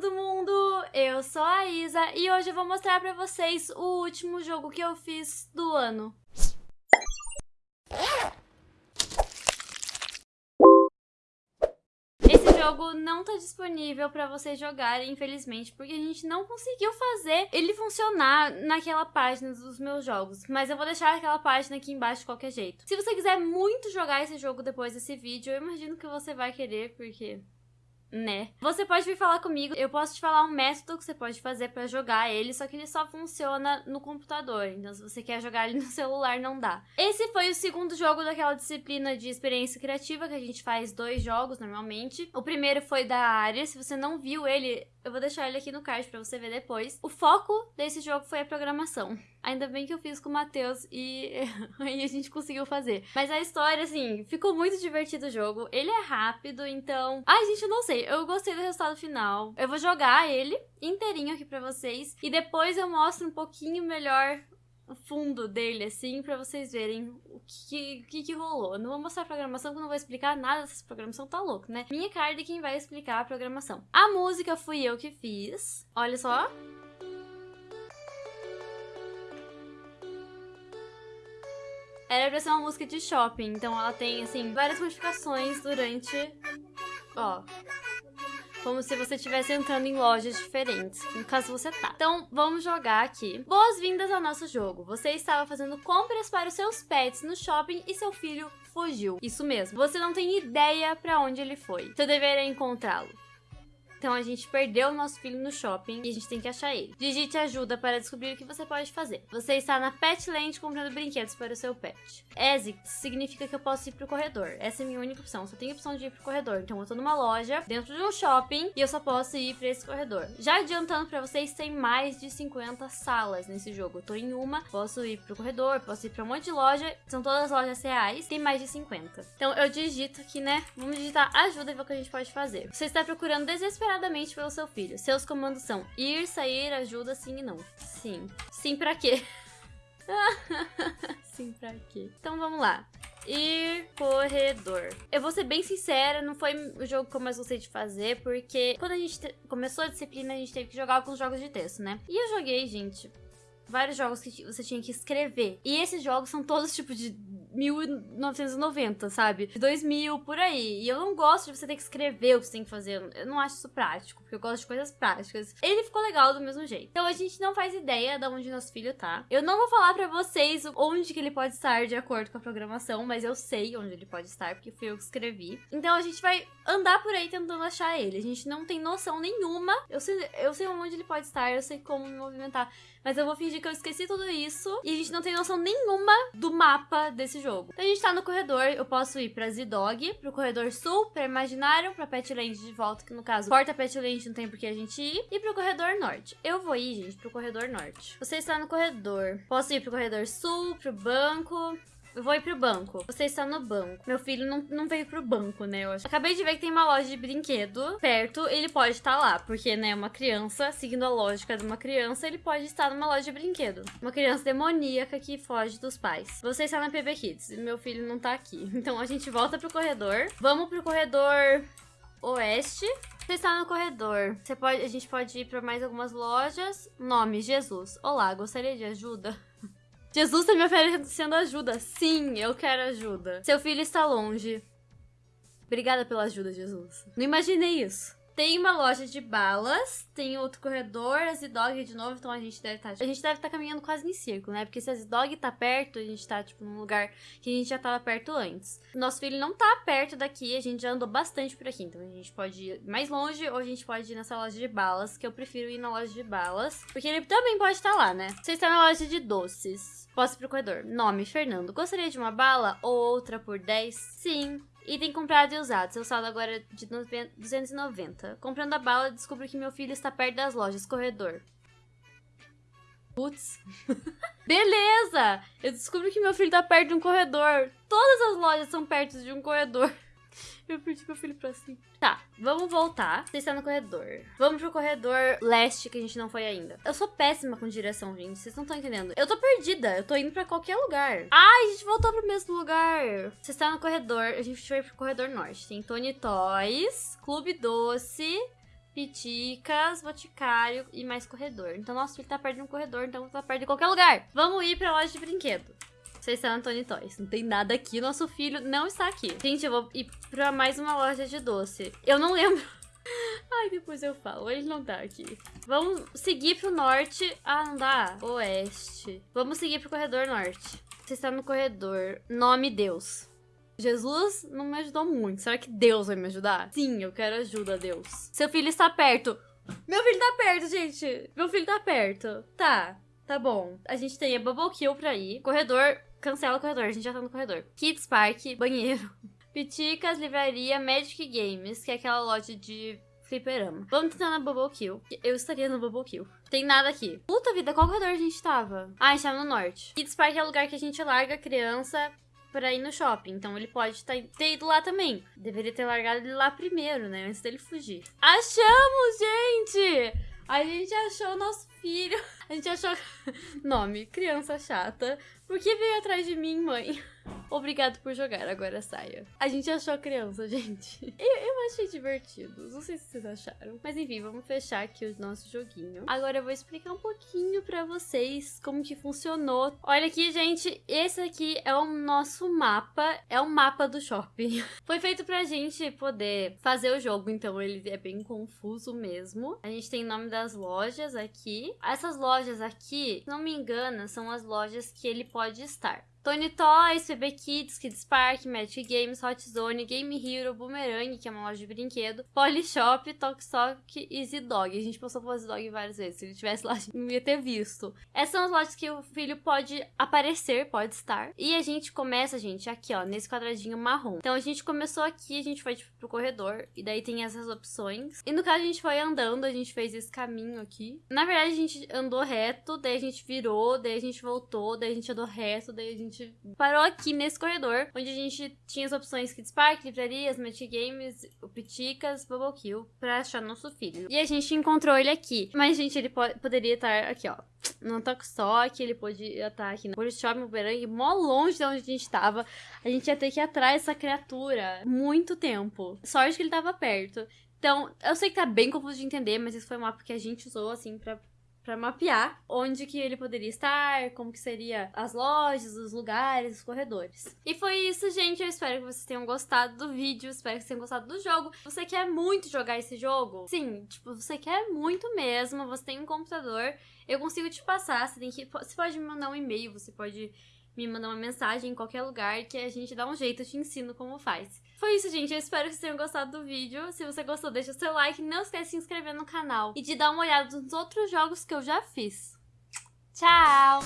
todo mundo! Eu sou a Isa e hoje eu vou mostrar pra vocês o último jogo que eu fiz do ano. Esse jogo não tá disponível pra vocês jogarem, infelizmente, porque a gente não conseguiu fazer ele funcionar naquela página dos meus jogos. Mas eu vou deixar aquela página aqui embaixo de qualquer jeito. Se você quiser muito jogar esse jogo depois desse vídeo, eu imagino que você vai querer, porque né? Você pode vir falar comigo, eu posso te falar um método que você pode fazer para jogar ele, só que ele só funciona no computador. Então, se você quer jogar ele no celular, não dá. Esse foi o segundo jogo daquela disciplina de experiência criativa, que a gente faz dois jogos normalmente. O primeiro foi da área, se você não viu ele, eu vou deixar ele aqui no card pra você ver depois. O foco desse jogo foi a programação. Ainda bem que eu fiz com o Matheus e aí a gente conseguiu fazer. Mas a história, assim, ficou muito divertido o jogo. Ele é rápido, então... Ai, gente, eu não sei. Eu gostei do resultado final. Eu vou jogar ele inteirinho aqui pra vocês. E depois eu mostro um pouquinho melhor fundo dele, assim, pra vocês verem o que, que, que rolou. não vou mostrar a programação, porque eu não vou explicar nada dessa programação, tá louco, né? Minha card é quem vai explicar a programação. A música fui eu que fiz. Olha só. Era pra ser uma música de shopping, então ela tem, assim, várias modificações durante... Ó, como se você estivesse entrando em lojas diferentes, no caso você tá. Então, vamos jogar aqui. Boas-vindas ao nosso jogo. Você estava fazendo compras para os seus pets no shopping e seu filho fugiu. Isso mesmo, você não tem ideia para onde ele foi. Seu dever é encontrá-lo. Então a gente perdeu o nosso filho no shopping e a gente tem que achar ele. Digite ajuda para descobrir o que você pode fazer. Você está na Petland comprando brinquedos para o seu pet. Exit significa que eu posso ir pro corredor. Essa é a minha única opção. Só tenho a opção de ir pro corredor. Então eu tô numa loja, dentro de um shopping, e eu só posso ir pra esse corredor. Já adiantando pra vocês, tem mais de 50 salas nesse jogo. Eu tô em uma, posso ir pro corredor, posso ir pra um monte de loja. São todas lojas reais, tem mais de 50. Então eu digito aqui, né? Vamos digitar ajuda e ver o que a gente pode fazer. Você está procurando desesperadamente desesperadamente pelo seu filho. Seus comandos são ir, sair, ajuda, sim e não. Sim. Sim pra quê? sim pra quê? Então vamos lá. Ir corredor. Eu vou ser bem sincera, não foi o jogo que eu mais gostei de fazer, porque quando a gente começou a disciplina, a gente teve que jogar alguns jogos de texto, né? E eu joguei, gente, vários jogos que você tinha que escrever. E esses jogos são todos tipo de 1990, sabe? De 2000, por aí. E eu não gosto de você ter que escrever o que você tem que fazer. Eu não acho isso prático, porque eu gosto de coisas práticas. Ele ficou legal do mesmo jeito. Então a gente não faz ideia de onde nosso filho tá. Eu não vou falar pra vocês onde que ele pode estar de acordo com a programação, mas eu sei onde ele pode estar, porque fui eu que escrevi. Então a gente vai andar por aí tentando achar ele. A gente não tem noção nenhuma. Eu sei, eu sei onde ele pode estar, eu sei como me movimentar. Mas eu vou fingir que eu esqueci tudo isso e a gente não tem noção nenhuma do mapa desse jogo. Então a gente tá no corredor, eu posso ir pra Z-Dog, pro corredor sul, pra Imaginário, pra Petland de volta, que no caso, Porta Petland não tem por que a gente ir, e pro corredor norte. Eu vou ir, gente, pro corredor norte. Você está no corredor. Posso ir pro corredor sul, pro banco, eu vou ir pro banco. Você está no banco. Meu filho não, não veio pro banco, né? Eu acho. Acabei de ver que tem uma loja de brinquedo perto. Ele pode estar lá, porque, né, uma criança, seguindo a lógica de uma criança, ele pode estar numa loja de brinquedo. Uma criança demoníaca que foge dos pais. Você está na PB Kids. Meu filho não tá aqui. Então a gente volta pro corredor. Vamos pro corredor oeste. Você está no corredor. Você pode, a gente pode ir para mais algumas lojas. Nome: Jesus. Olá, gostaria de ajuda? Jesus está me oferecendo ajuda. Sim, eu quero ajuda. Seu filho está longe. Obrigada pela ajuda, Jesus. Não imaginei isso. Tem uma loja de balas, tem outro corredor, a Z-Dog de novo, então a gente deve estar... Tá, a gente deve estar tá caminhando quase em círculo, né? Porque se a Z-Dog tá perto, a gente tá, tipo, num lugar que a gente já tava perto antes. Nosso filho não tá perto daqui, a gente já andou bastante por aqui, então a gente pode ir mais longe ou a gente pode ir nessa loja de balas, que eu prefiro ir na loja de balas, porque ele também pode estar lá, né? Você está na loja de doces. Posso ir pro corredor. Nome, Fernando. Gostaria de uma bala ou outra por 10? Sim. Item comprado e usado. Seu saldo agora é de 290. Comprando a bala, descubro que meu filho está perto das lojas. Corredor. Putz. Beleza! Eu descubro que meu filho está perto de um corredor. Todas as lojas são perto de um corredor. Eu perdi meu filho pra cima. Tá, vamos voltar. Você está no corredor. Vamos pro corredor leste, que a gente não foi ainda. Eu sou péssima com direção, gente. Vocês não estão entendendo. Eu tô perdida. Eu tô indo pra qualquer lugar. Ai, a gente voltou pro mesmo lugar. Você está no corredor. A gente vai pro corredor norte. Tem Tony Toys, Clube Doce, Piticas, Boticário e mais corredor. Então nosso filho tá perto de um corredor, então tá perto de qualquer lugar. Vamos ir pra loja de brinquedo. Vocês estão na Tony Toys. Não tem nada aqui, nosso filho não está aqui. Gente, eu vou ir pra mais uma loja de doce. Eu não lembro. Ai, depois eu falo. Ele não tá aqui. Vamos seguir pro norte. Ah, não dá. Oeste. Vamos seguir pro corredor norte. Você está no corredor. Nome Deus. Jesus não me ajudou muito. Será que Deus vai me ajudar? Sim, eu quero ajuda, Deus. Seu filho está perto. Meu filho tá perto, gente. Meu filho tá perto. Tá, tá bom. A gente tem a Bubble Kill pra ir. Corredor, cancela o corredor. A gente já tá no corredor. Kids Park, banheiro. Piticas, livraria, Magic Games, que é aquela loja de fliperama. Vamos tentar na Bubble Kill. Eu estaria no Bubble Kill. Tem nada aqui. Puta vida, qual corredor a gente tava? Ah, a gente tava no norte. Kids Park é o lugar que a gente larga a criança pra ir no shopping. Então ele pode tá, ter ido lá também. Deveria ter largado ele lá primeiro, né? Antes dele fugir. Achamos, gente! A gente achou nosso filho. A gente achou. Nome: Criança Chata. Por que veio atrás de mim, mãe? Obrigado por jogar, agora saia. A gente achou a criança, gente. Eu, eu achei divertido. Não sei se vocês acharam. Mas enfim, vamos fechar aqui o nosso joguinho. Agora eu vou explicar um pouquinho pra vocês como que funcionou. Olha aqui, gente. Esse aqui é o nosso mapa. É o mapa do shopping. Foi feito pra gente poder fazer o jogo, então ele é bem confuso mesmo. A gente tem nome das lojas aqui. Essas lojas aqui, se não me engano, são as lojas que ele pode estar. Tony Toys, PB Kids, Kids Park, Magic Games, Hot Zone, Game Hero, Boomerang, que é uma loja de brinquedo, Polishop, Tokstok e Z-Dog. A gente passou por Z-Dog várias vezes. Se ele tivesse lá, não ia ter visto. Essas são as lojas que o filho pode aparecer, pode estar. E a gente começa, gente, aqui, ó, nesse quadradinho marrom. Então a gente começou aqui, a gente foi tipo, pro corredor, e daí tem essas opções. E no caso a gente foi andando, a gente fez esse caminho aqui. Na verdade, a gente andou reto, daí a gente virou, daí a gente voltou, daí a gente andou reto, daí a gente gente parou aqui nesse corredor, onde a gente tinha as opções Kids Park, livrarias, Magic Games, o Piticas, Bubble Kill, pra achar nosso filho. E a gente encontrou ele aqui. Mas, gente, ele po poderia estar aqui, ó. No Tokstok, ele podia estar aqui no Polishop, Bumerangue, mó longe de onde a gente tava. A gente ia ter que ir atrás dessa criatura muito tempo. Sorte que ele tava perto. Então, eu sei que tá bem confuso de entender, mas esse foi um mapa que a gente usou, assim, pra para mapear onde que ele poderia estar, como que seria as lojas, os lugares, os corredores. E foi isso, gente. Eu espero que vocês tenham gostado do vídeo, espero que vocês tenham gostado do jogo. Você quer muito jogar esse jogo? Sim, tipo, você quer muito mesmo, você tem um computador, eu consigo te passar, você tem que você pode me mandar um e-mail, você pode me mandar uma mensagem em qualquer lugar que a gente dá um jeito, eu te ensino como faz. Foi isso, gente. Eu espero que vocês tenham gostado do vídeo. Se você gostou, deixa seu like. Não esquece de se inscrever no canal e de dar uma olhada nos outros jogos que eu já fiz. Tchau!